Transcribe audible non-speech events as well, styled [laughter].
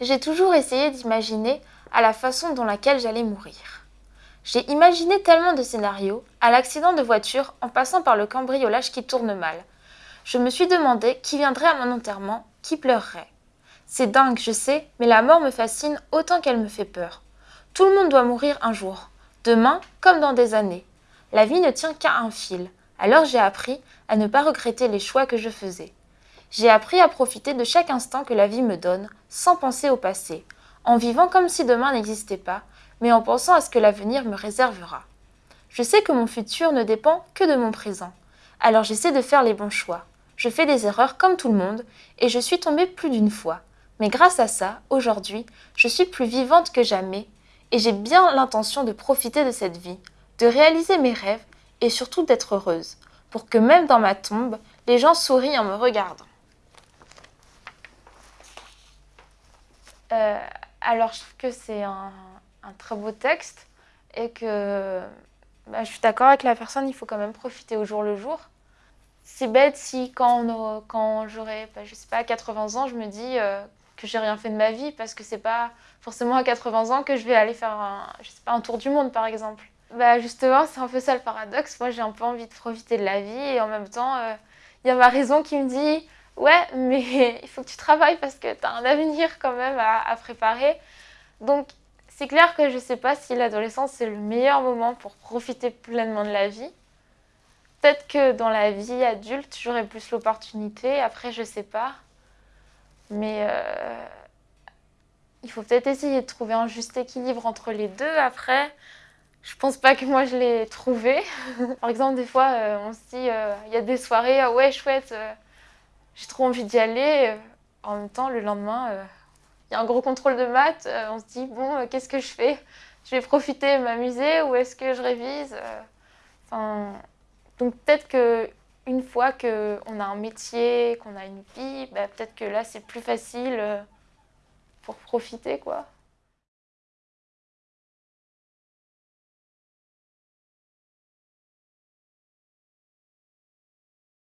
j'ai toujours essayé d'imaginer à la façon dont laquelle j'allais mourir. J'ai imaginé tellement de scénarios, à l'accident de voiture en passant par le cambriolage qui tourne mal. Je me suis demandé qui viendrait à mon enterrement, qui pleurerait. C'est dingue, je sais, mais la mort me fascine autant qu'elle me fait peur. Tout le monde doit mourir un jour, demain comme dans des années. La vie ne tient qu'à un fil, alors j'ai appris à ne pas regretter les choix que je faisais. J'ai appris à profiter de chaque instant que la vie me donne, sans penser au passé, en vivant comme si demain n'existait pas, mais en pensant à ce que l'avenir me réservera. Je sais que mon futur ne dépend que de mon présent, alors j'essaie de faire les bons choix. Je fais des erreurs comme tout le monde, et je suis tombée plus d'une fois. Mais grâce à ça, aujourd'hui, je suis plus vivante que jamais, et j'ai bien l'intention de profiter de cette vie, de réaliser mes rêves, et surtout d'être heureuse, pour que même dans ma tombe, les gens sourient en me regardant. Euh, alors, je trouve que c'est un, très beau texte et que bah, je suis d'accord avec la personne, il faut quand même profiter au jour le jour. C'est bête si quand, quand j'aurai, bah, je sais pas, 80 ans, je me dis euh, que j'ai rien fait de ma vie parce que c'est pas forcément à 80 ans que je vais aller faire un, je sais pas, un tour du monde par exemple. Bah justement, c'est un peu ça le paradoxe. Moi, j'ai un peu envie de profiter de la vie et en même temps, euh, il y a ma raison qui me dit ouais, mais [laughs] il faut que tu travailles parce que tu as un avenir quand même à, préparer. Donc c'est clair que je ne sais pas si l'adolescence c'est le meilleur moment pour profiter pleinement de la vie. Peut-être que dans la vie adulte, j'aurai plus l'opportunité. Après, je ne sais pas. Mais euh, il faut peut-être essayer de trouver un juste équilibre entre les deux. Après, je pense pas que moi je l'ai trouvé. [laughs] Par exemple, des fois, euh, on se dit, euh, il y a des soirées, ah ouais, chouette, j'ai trop envie d'y aller. En même temps, le lendemain, il y a un gros contrôle de maths, euh, on se dit, bon, euh, qu'est-ce que je fais? Je vais profiter, m'amuser ou est-ce que je révise euh, enfin, Donc peut-être que une fois qu'on a un métier, qu'on a une vie, bah, peut-être que là c'est plus facile pour profiter quoi.